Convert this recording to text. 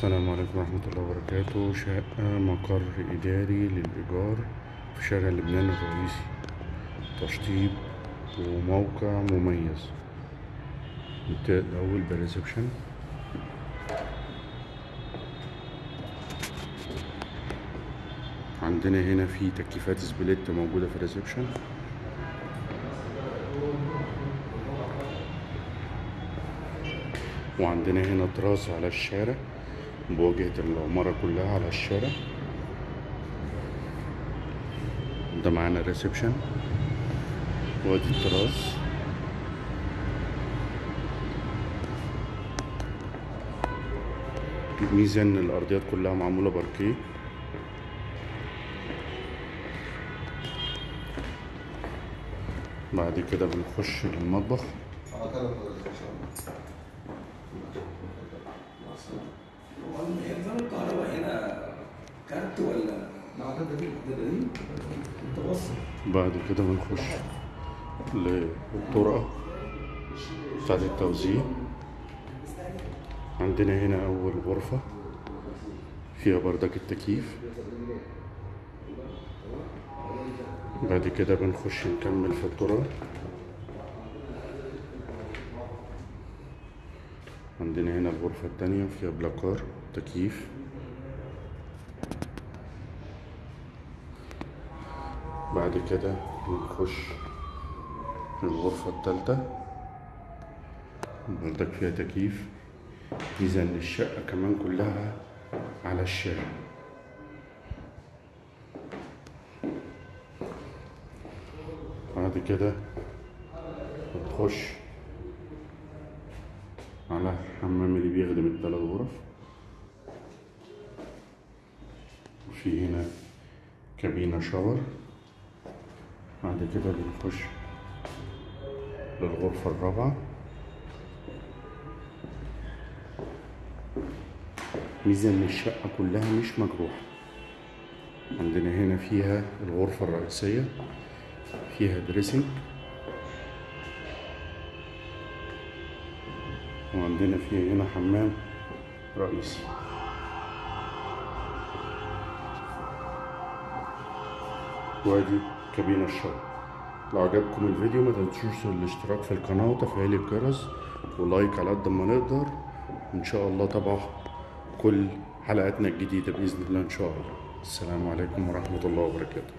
السلام عليكم ورحمة الله وبركاته. شقة مقر إداري للإيجار في شارع لبنان الرئيسي. تشطيب وموقع مميز. نبدأ الأول بال reception عندنا هنا في تكييفات split موجودة في ال reception. وعندنا هنا تراس على الشارع. بواجهة العمارة كلها على الشارع. ده معانا ال reception وادي التراس. ميزة ان الأرضيات كلها معمولة باركيه. بعد كده بنخش للمطبخ. بعد كده بنخش للطرقة بتاعت التوزيع. عندنا هنا أول غرفة فيها بردك التكييف. بعد كده بنخش نكمل في الطرقة. عندنا هنا الغرفة التانية فيها بلاكار تكييف. بعد كده بنخش الغرفة التالتة. بردك فيها تكييف إن الشقة كمان كلها على الشارع. بعد كده بنخش على الحمام اللي بيخدم التلات غرف. وفي هنا كابينة شاور. بعد كده بنخش للغرفة الرابعة. ميزة إن الشقة كلها مش مجروحة. عندنا هنا فيها الغرفة الرئيسية فيها dressing وعندنا فيها هنا حمام رئيسي. وأدي كابينة ال shower لو عجبكم الفيديو ما تنسوش الاشتراك في القناة وتفعيل الجرس ولايك على قد ما نقدر. وان شاء الله طبعا كل حلقاتنا الجديدة بإذن الله إن شاء الله. السلام عليكم ورحمة الله وبركاته.